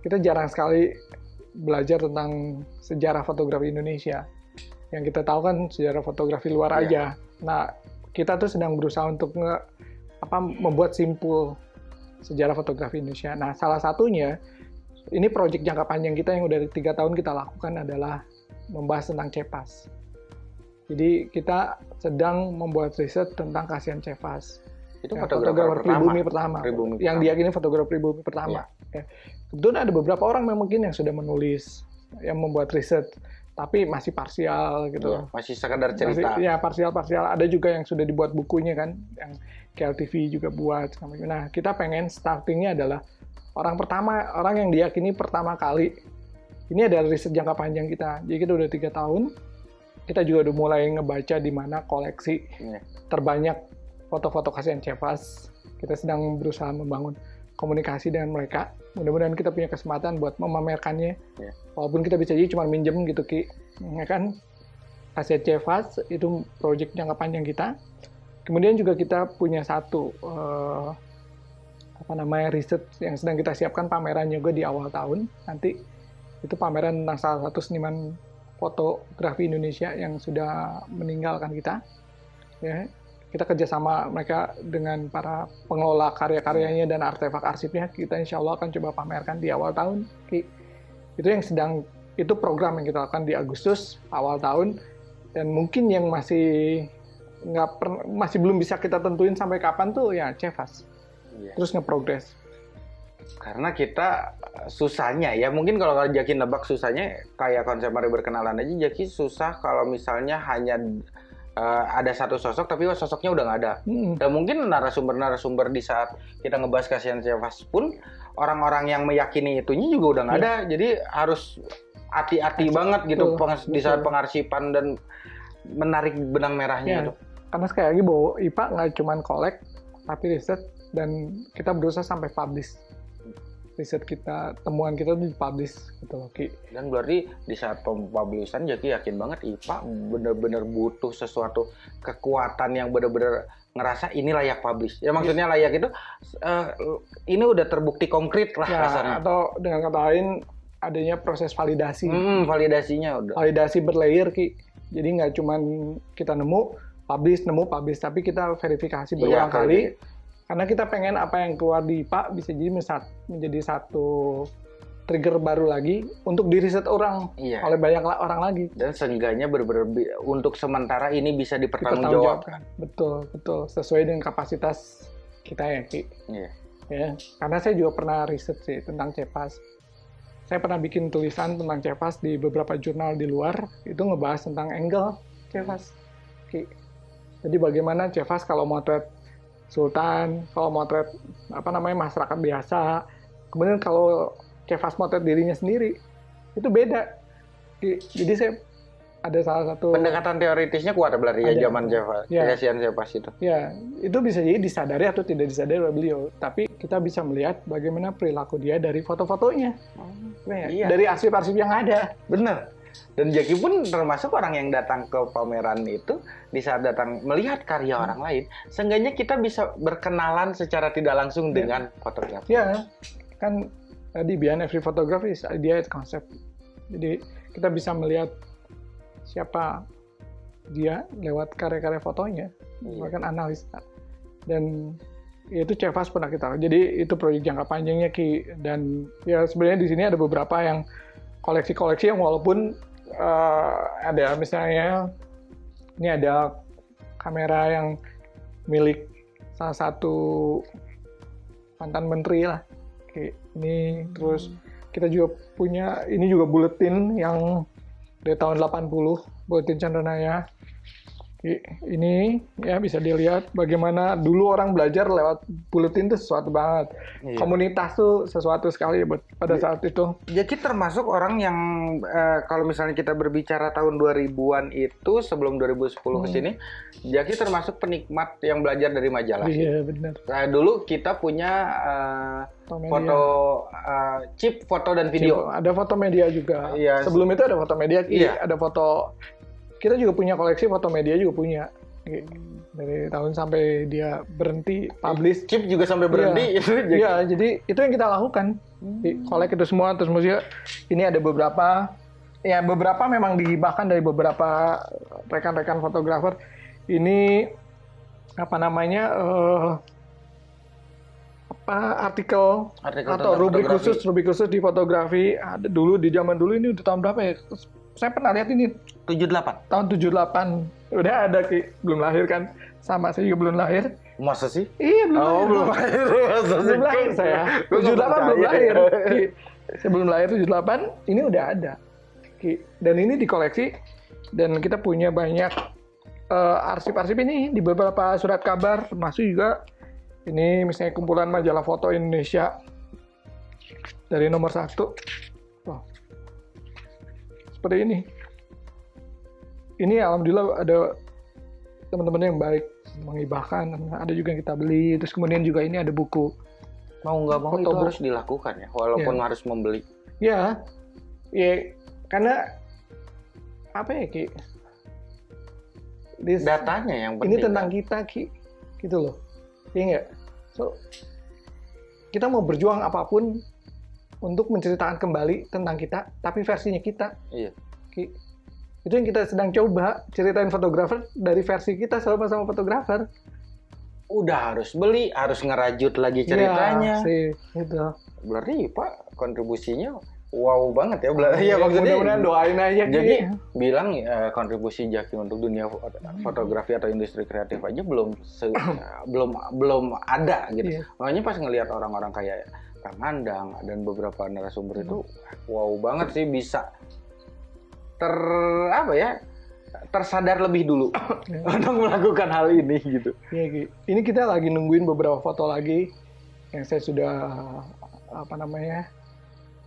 kita jarang sekali belajar tentang sejarah fotografi Indonesia. Yang kita tahu kan sejarah fotografi luar Iya. aja. Nah kita tuh sedang berusaha untuk nge, apa membuat simpul sejarah fotografi Indonesia. Nah salah satunya ini proyek jangka panjang kita yang udah tiga tahun kita lakukan adalah membahas tentang Cepas. Jadi kita sedang membuat riset tentang kasihan Cepas. Itu Ya, fotografer, fotografer pertama. pribumi pertama, Pribumi yang pertama. diyakini fotografer pribumi pertama. Ya. Kebetulan ada beberapa orang memang mungkin yang sudah menulis, yang membuat riset, tapi masih parsial gitu. Iya, masih sekadar Masih, cerita. ya parsial-parsial. Ada juga yang sudah dibuat bukunya kan, yang KLTV juga buat. Nah kita pengen startingnya adalah orang pertama, orang yang diyakini pertama kali. Ini adalah riset jangka panjang kita. Jadi kita udah tiga tahun, kita juga udah mulai ngebaca di mana koleksi Iya. terbanyak foto-foto kasihan Cevas. Kita sedang berusaha membangun komunikasi dengan mereka. Mudah-mudahan kita punya kesempatan buat memamerkannya. Ya. Walaupun kita bisa jadi cuma minjem gitu Ki, ya kan? Aset Cevas itu proyek jangka panjang kita. Kemudian juga kita punya satu eh, apa namanya riset yang sedang kita siapkan pameran juga di awal tahun nanti itu pameran tentang salah satu seniman fotografi Indonesia yang sudah meninggalkan kita ya kita kerjasama mereka dengan para pengelola karya-karyanya dan artefak arsipnya kita insya Allah akan coba pamerkan di awal tahun Ki. itu yang sedang itu program yang kita lakukan di Agustus awal tahun dan mungkin yang masih nggak masih belum bisa kita tentuin sampai kapan tuh ya Cevas Iya. terus nge-progress Karena kita susahnya ya, mungkin kalau Jaki nebak susahnya kayak konsep mari berkenalan aja Jaki susah kalau misalnya hanya eh, ada satu sosok tapi sosoknya udah nggak ada. Mm-mm. Dan mungkin narasumber-narasumber di saat kita ngebahas kasihan Cevas pun orang-orang yang meyakini itunya juga udah nggak Iya. ada. Jadi harus hati-hati Betul, banget gitu pengas- di saat betul. pengarsipan dan menarik benang merahnya Ya, itu. karena sekali lagi bahwa IPA nggak cuma collect tapi riset dan kita berusaha sampai publish riset kita temuan kita tuh dipublish gitu loh Ki. Dan berarti di saat pempublishan Jaki yakin banget IPA bener-bener butuh sesuatu kekuatan yang bener-bener ngerasa ini layak publish. Ya maksudnya layak itu eh, ini udah terbukti konkret lah ya, rasanya. atau dengan kata lain adanya proses validasi Hmm, validasinya udah. validasi berlayer Ki jadi nggak cuma kita nemu publish nemu publish tapi kita verifikasi Iya, berulang kayak kali. Karena kita pengen apa yang keluar di IPA bisa jadi menjadi satu trigger baru lagi untuk di riset orang Iya. oleh banyak orang lagi Dan seenggaknya bener-bener bi- untuk sementara ini bisa dipertanggungjawabkan. dipertanggungjawabkan betul betul sesuai dengan kapasitas kita ya Ki Iya. ya karena saya juga pernah riset sih tentang Cepas saya pernah bikin tulisan tentang Cepas di beberapa jurnal di luar itu ngebahas tentang angle Cepas Ki. jadi bagaimana Cepas kalau motret sultan kalau motret apa namanya masyarakat biasa kemudian kalau Cepas motret dirinya sendiri itu beda jadi saya ada salah satu Pendekatan teoritisnya kuat berarti ya zaman Java. Iya. Kasihan itu. Ya, itu bisa jadi disadari atau tidak disadari oleh beliau. Tapi kita bisa melihat bagaimana perilaku dia dari foto-fotonya. Nah, Iya. Dari arsip-arsip yang ada. Bener. Dan Jaki pun termasuk orang yang datang ke pameran itu di saat datang melihat karya orang lain, seenggaknya kita bisa berkenalan secara tidak langsung Iya. dengan fotografer. Ya, kan tadi behind every photography is idea is concept. Jadi kita bisa melihat siapa dia lewat karya-karya fotonya, Iya. bahkan analisa. Dan itu Cevas pernah kita jadi itu proyek jangka panjangnya Ki dan ya sebenarnya di sini ada beberapa yang koleksi-koleksi yang walaupun eh, ada misalnya ini ada kamera yang milik salah satu mantan menteri lah Ki. ini terus kita juga punya ini juga buletin yang dari tahun 80 buletin Chandranaya ini ya bisa dilihat bagaimana dulu orang belajar lewat buletin itu sesuatu banget Iya. komunitas tuh sesuatu sekali buat pada Iya. saat itu Jaki termasuk orang yang eh, kalau misalnya kita berbicara tahun 2000-an itu sebelum 2010 ke Hmm. sini, Jaki termasuk penikmat yang belajar dari majalah. iya benar Nah, dulu kita punya eh, foto media. foto eh, chip foto dan video. ada foto media juga Iya. sebelum itu ada foto media. Iya. ada foto kita juga punya koleksi foto media juga punya Ki. dari tahun sampai dia berhenti publish Chip juga sampai berhenti itu Jaki. Iya, jadi itu yang kita lakukan. Di kolek itu semua terus maksudnya ini ada beberapa ya beberapa memang dihibahkan dari beberapa rekan-rekan fotografer. Ini apa namanya eh, apa artikel, Artikel atau rubrik fotografi. khusus rubrik khusus di fotografi ada dulu di zaman dulu ini udah tahun berapa ya? Saya pernah lihat ini 78. tahun 78 udah ada Ki. belum lahir kan sama saya juga belum lahir Masa sih? iya belum Oh, lahir. belum lahir. Belum lahir saya. Gua nggak 78 belum lahir. Ki. Saya belum lahir 78, ini udah ada. Ki. Dan ini dikoleksi dan kita punya banyak eh, arsip-arsip ini di beberapa surat kabar termasuk juga ini misalnya kumpulan majalah foto Indonesia dari nomor satu. Wah. Seperti ini. Ini alhamdulillah ada teman-teman yang baik menghibahkan ada juga yang kita beli terus kemudian juga ini ada buku mau nggak mau itu harus dilakukan ya, walaupun harus membeli. Ya, ya karena apa ya Ki? This- Datanya yang penting. ini tentang kan? kita Ki, gitu loh. Iya nggak? So, kita mau berjuang apa pun untuk menceritakan kembali tentang kita, tapi versinya kita. Iya. Ki. Itu yang kita sedang coba ceritain fotografer dari versi kita sama-sama fotografer. Udah harus beli, harus ngerajut lagi ceritanya. Ya, sih, gitu. Berarti Pak kontribusinya wow banget ya. Ya, Iya maksudnya. mudah-mudahan doain aja. Jadi bilang eh, kontribusi Jaki untuk dunia fo- fotografi atau industri kreatif aja belum se- belum belum ada gitu. Iya. Makanya pas ngelihat orang-orang kayak Kang Andang dan beberapa narasumber itu Hmm. wow banget sih bisa ter apa ya tersadar lebih dulu untuk melakukan hal ini gitu. Iya, Ki. Ini kita lagi nungguin beberapa foto lagi yang saya sudah apa namanya?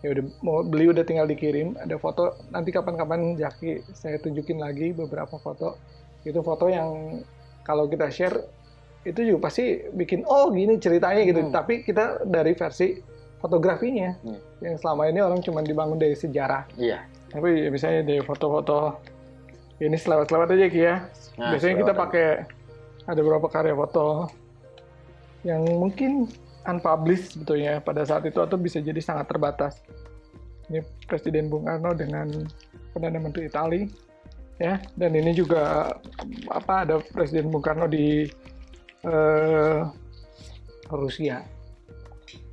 Ya udah mau beli udah tinggal dikirim. Ada foto nanti kapan-kapan Jaki saya tunjukin lagi beberapa foto. Itu foto yang kalau kita share itu juga pasti bikin oh gini ceritanya gitu. Hmm. Tapi kita dari versi fotografinya Hmm. yang selama ini orang cuma dibangun dari sejarah. Iya. Tapi ya misalnya dari foto-foto ini selewat-selewat aja Ki ya. Nah, Biasanya kita pakai ada beberapa karya foto yang mungkin unpublished sebetulnya pada saat itu atau bisa jadi sangat terbatas. Ini Presiden Bung Karno dengan Perdana Menteri Itali ya dan ini juga apa ada Presiden Bung Karno di eh, Rusia.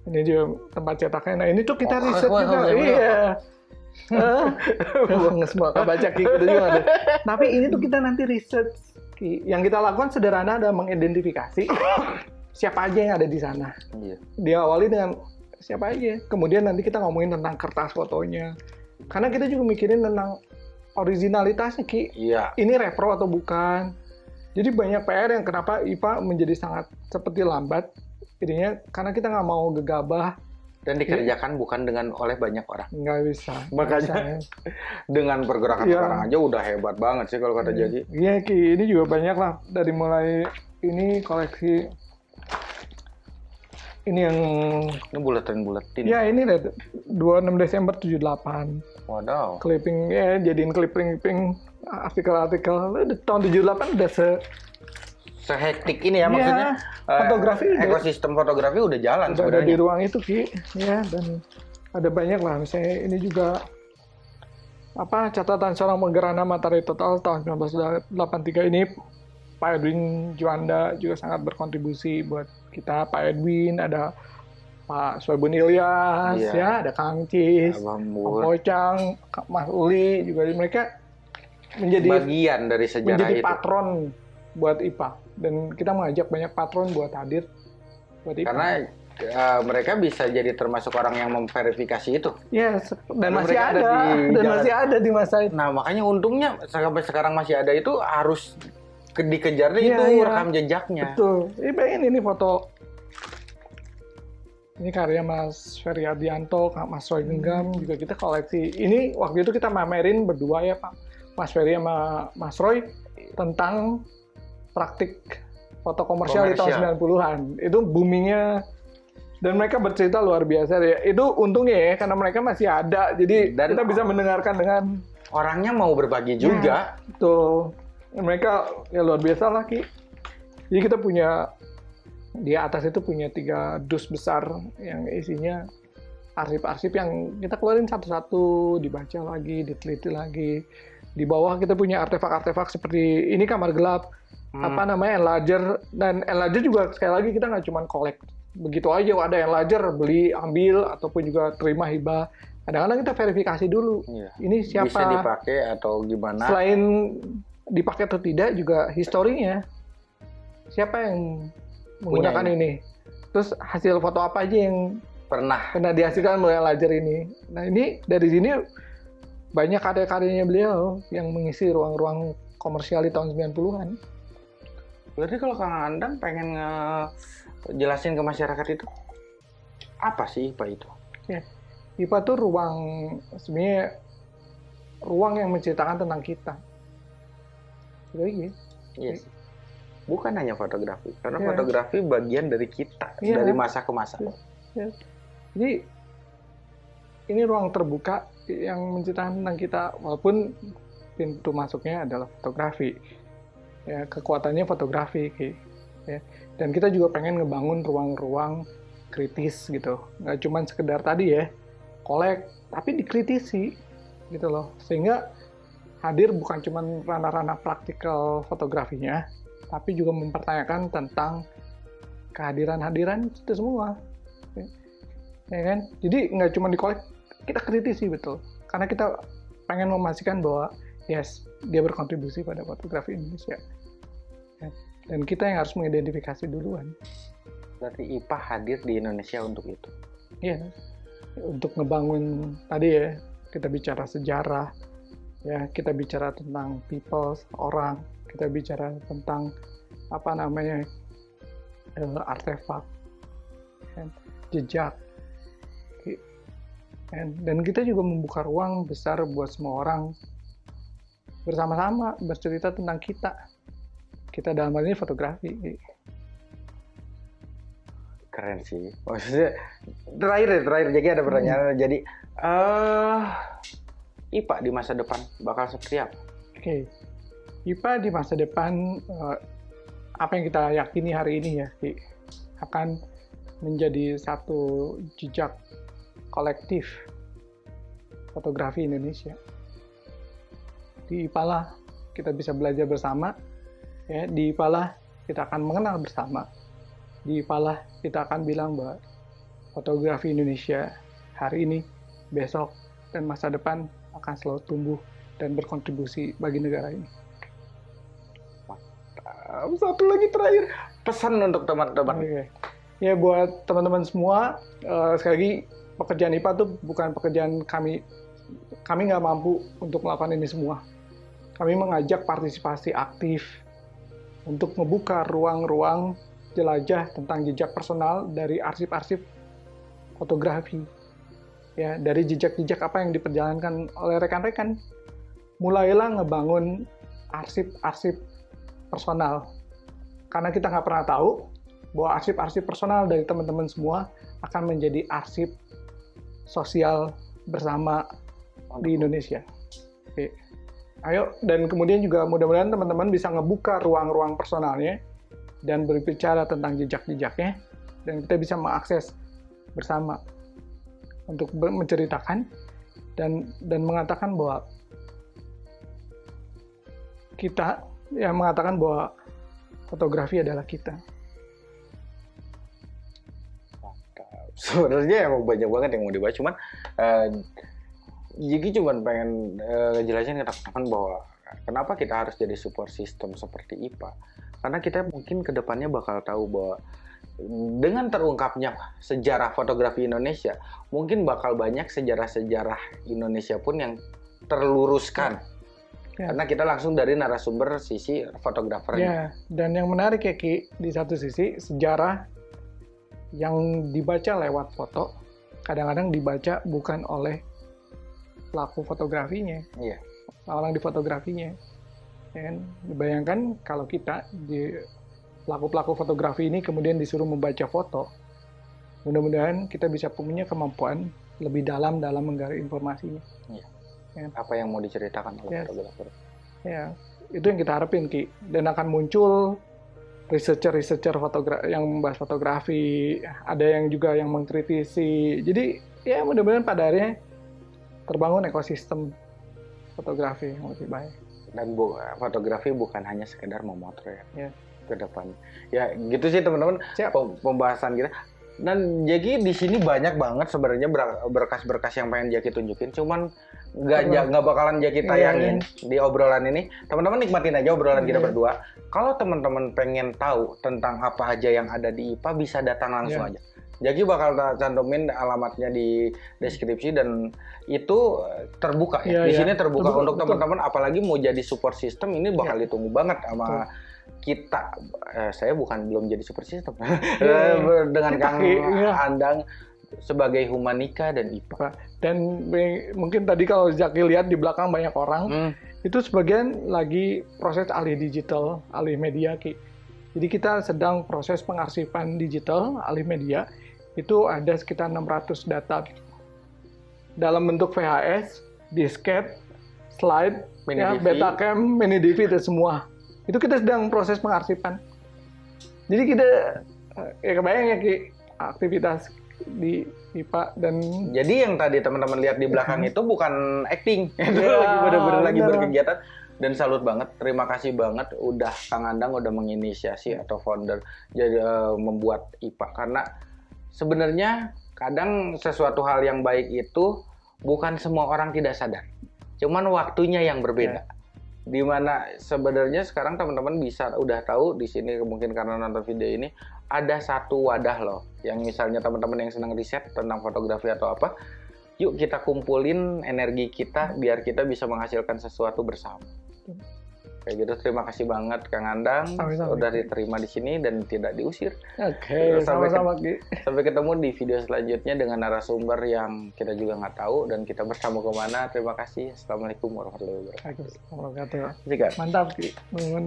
Ini juga tempat cetaknya. Nah ini tuh kita Oh, riset wah, juga. wah. Iya. Nggak semua baca gitu juga ada. Tapi ini tuh kita nanti research. Ki. Yang kita lakukan sederhana adalah mengidentifikasi siapa aja yang ada di sana. Iya. Diawali dengan siapa aja. Kemudian nanti kita ngomongin tentang kertas fotonya. Karena kita juga mikirin tentang originalitasnya Ki. Iya. Ini repro atau bukan. Jadi banyak PR yang kenapa IPA menjadi sangat seperti lambat. Jadinya karena kita nggak mau gegabah, Dan dikerjakan bukan dengan oleh banyak orang. nggak bisa. Makanya. bisa, ya. Dengan pergerakan Iya. sekarang aja udah hebat banget sih kalau kata Jaki. Iya Ki, ini juga banyak lah dari mulai ini koleksi ini yang Ini buletin-buletin. ya ini deh 26 Desember 78 Wadaw. clipping ya jadiin clipping-clipping artikel-artikel Udah tahun 78 udah se Sehektik ini ya Iya, maksudnya. eh, fotografi udah- ekosistem fotografi udah jalan udah ada di ruang itu Ki ya dan ada banyak lah misalnya ini juga apa catatan seorang menggerana matahari total tahun 1983 ini Pak Edwin Juanda juga sangat berkontribusi buat kita Pak Edwin ada Pak Soebun Ilyas Iya. ya ada Kang Cis Abang. Pocang Kak Mas Uli juga mereka menjadi bagian dari sejarah menjadi itu. patron buat IPA dan kita mengajak banyak patron buat hadir buat IPA Karena eh, mereka bisa jadi termasuk orang yang memverifikasi itu. Yes, dan Karena masih ada, ada di dan jalan. masih ada di masa itu. Nah makanya untungnya sampai sekarang masih ada itu harus ke- dikejar Iya, itu iya. rekam jejaknya. Betul. Ini pengen ini foto. Ini karya Mas Ferry Adianto, Kak Mas Roy Genggam, juga kita koleksi. Ini waktu itu kita mamerin berdua ya Pak, Mas Ferry sama Mas Roy tentang praktik foto komersial, di tahun 90-an. Itu boomingnya dan mereka bercerita luar biasa ya. Itu untungnya ya karena mereka masih ada. Jadi Dan- kita bisa mendengarkan dengan Orangnya mau berbagi juga. Tuh, mereka ya luar biasa lah Ki. Jadi kita punya di atas itu punya tiga dus besar yang isinya arsip-arsip yang kita keluarin satu-satu, dibaca lagi, diteliti lagi. Di bawah kita punya artefak-artefak seperti ini kamar gelap, Hmm. apa namanya enlarger dan enlarger juga sekali lagi kita nggak cuma collect begitu aja ada enlarger beli ambil ataupun juga terima hibah. Kadang-kadang kita verifikasi dulu. Iya. Ini siapa? Bisa dipakai atau gimana? selain dipakai atau tidak juga historinya siapa yang menggunakan Punya ini. terus hasil foto apa aja yang Pernah. pernah dihasilkan melalui laser ini nah ini dari sini banyak karya-karyanya beliau yang mengisi ruang-ruang komersial di tahun 90-an Berarti kalau Kang Andang pengen jelasin ke masyarakat itu apa sih IPA itu? IPA tuh ruang sebenarnya ruang yang menceritakan tentang kita jadi Yes. Bukan hanya fotografi, karena Iya. fotografi bagian dari kita Iya. dari masa ke masa. Ya. Jadi ini ruang terbuka yang menceritakan tentang kita walaupun pintu masuknya adalah fotografi ya kekuatannya fotografi ya. Dan kita juga pengen ngebangun ruang-ruang kritis gitu. Nggak cuma sekedar tadi ya kolek tapi dikritisi gitu loh. Sehingga hadir bukan cuma ranah-ranah praktikal fotografinya tapi juga mempertanyakan tentang kehadiran-hadiran itu semua ya, ya kan? Jadi nggak cuma dikolek kita kritisi betul. Karena kita pengen memastikan bahwa yes dia berkontribusi pada fotografi Indonesia. Ya. dan kita yang harus mengidentifikasi duluan. Berarti IPA hadir di Indonesia untuk itu? Iya. Untuk ngebangun tadi ya kita bicara sejarah ya kita bicara tentang people orang kita bicara tentang apa namanya uh, artefak kan, jejak. Dan kita juga membuka ruang besar buat semua orang bersama-sama bercerita tentang kita kita dalam hal ini fotografi keren sih maksudnya terakhir terakhir jadi ada pertanyaan hmm. jadi uh, IPA di masa depan bakal seperti apa? Oke, okay. IPA di masa depan uh, apa yang kita yakini hari ini ya akan menjadi satu jejak kolektif fotografi Indonesia. Di IPA lah kita bisa belajar bersama, ya di IPA lah kita akan mengenal bersama, di IPA lah kita akan bilang bahwa fotografi Indonesia hari ini, besok, dan masa depan akan selalu tumbuh dan berkontribusi bagi negara ini. Satu lagi terakhir, pesan untuk teman-teman. Okay. Ya buat teman-teman semua, uh, sekali lagi pekerjaan IPA itu bukan pekerjaan kami. Kami nggak mampu untuk melakukan ini semua. Kami mengajak partisipasi aktif untuk membuka ruang-ruang jelajah tentang jejak personal dari arsip-arsip fotografi. Ya, dari jejak-jejak apa yang diperjalankan oleh rekan-rekan. Mulailah ngebangun arsip-arsip personal. Karena kita nggak pernah tahu bahwa arsip-arsip personal dari teman-teman semua akan menjadi arsip sosial bersama di Indonesia. Oke. Ayo, dan kemudian juga mudah-mudahan teman-teman bisa ngebuka ruang-ruang personalnya dan berbicara tentang jejak-jejaknya, dan kita bisa mengakses bersama untuk menceritakan dan dan mengatakan bahwa kita yang mengatakan bahwa fotografi adalah kita. sebenarnya emang banyak banget yang mau dibahas cuman uh, Jiki cuma pengen uh, jelasin ke teman-teman bahwa kenapa kita harus jadi support system seperti IPA karena kita mungkin ke depannya bakal tahu bahwa dengan terungkapnya sejarah fotografi Indonesia mungkin bakal banyak sejarah-sejarah Indonesia pun yang terluruskan ya. karena kita langsung dari narasumber sisi fotografer. Ya, dan yang menarik ya Ki, di satu sisi sejarah yang dibaca lewat foto kadang-kadang dibaca bukan oleh pelaku fotografinya, iya. orang di fotografinya. Dan bayangkan kalau kita di pelaku-pelaku fotografi ini kemudian disuruh membaca foto, mudah-mudahan kita bisa punya kemampuan lebih dalam dalam menggali informasinya. Iya. Ya. Apa yang mau diceritakan oleh yes. fotografer? Ya, itu yang kita harapin ki, dan akan muncul researcher-researcher fotografi yang membahas fotografi, ada yang juga yang mengkritisi. Jadi ya mudah-mudahan pada akhirnya terbangun ekosistem fotografi yang lebih baik. Dan bu, fotografi bukan hanya sekedar memotret ya. ke depan. Ya gitu sih teman-teman pembahasan kita. Dan jadi di sini banyak banget sebenarnya berkas-berkas yang pengen Jaki tunjukin, cuman nggak nggak bakalan jadi tayangin yeah, di obrolan ini teman-teman nikmatin aja obrolan yeah. kita iya. berdua kalau teman-teman pengen tahu tentang apa aja yang ada di IPA bisa datang langsung yeah. aja jadi bakal cantumin alamatnya di deskripsi dan itu terbuka ya. Yeah, di yeah. sini terbuka betul, untuk teman-teman apalagi mau jadi support system ini bakal yeah. ditunggu banget sama betul. kita. Eh, saya bukan belum jadi support system. Yeah, yeah. Dengan Kang yeah. Andang sebagai humanika dan IPA. Dan mungkin tadi kalau Zaki lihat di belakang banyak orang, hmm. itu sebagian lagi proses alih digital, alih media Ki. Jadi kita sedang proses pengarsipan digital, alih media, itu ada sekitar 600 data dalam bentuk VHS, disket, slide, Mini ya, DV. Betacam, mini DV itu semua. Itu kita sedang proses pengarsipan. Jadi kita eh, ya kebayang ya Ki, aktivitas di IPA dan Jadi yang tadi teman-teman lihat di belakang itu bukan acting, itu Iya, lagi benar-benar lagi berkegiatan dan salut banget. Terima kasih banget udah Kang Andang udah menginisiasi atau founder jadi eh, membuat IPA karena sebenarnya kadang sesuatu hal yang baik itu bukan semua orang tidak sadar. Cuman waktunya yang berbeda. Di mana sebenarnya sekarang teman-teman bisa udah tahu di sini mungkin karena nonton video ini ada satu wadah loh yang misalnya teman-teman yang senang riset tentang fotografi atau apa yuk kita kumpulin energi kita biar kita bisa menghasilkan sesuatu bersama kayak gitu terima kasih banget Kang Andang Sama-sama. udah diterima di sini dan tidak diusir Oke, Sampai sama-sama Ki. sampai ketemu di video selanjutnya dengan narasumber yang kita juga nggak tahu dan kita bersama ke mana terima kasih assalamualaikum warahmatullahi wabarakatuh Waalaikumsalam warahmatullahi wabarakatuh. Mantap Ki. Bangun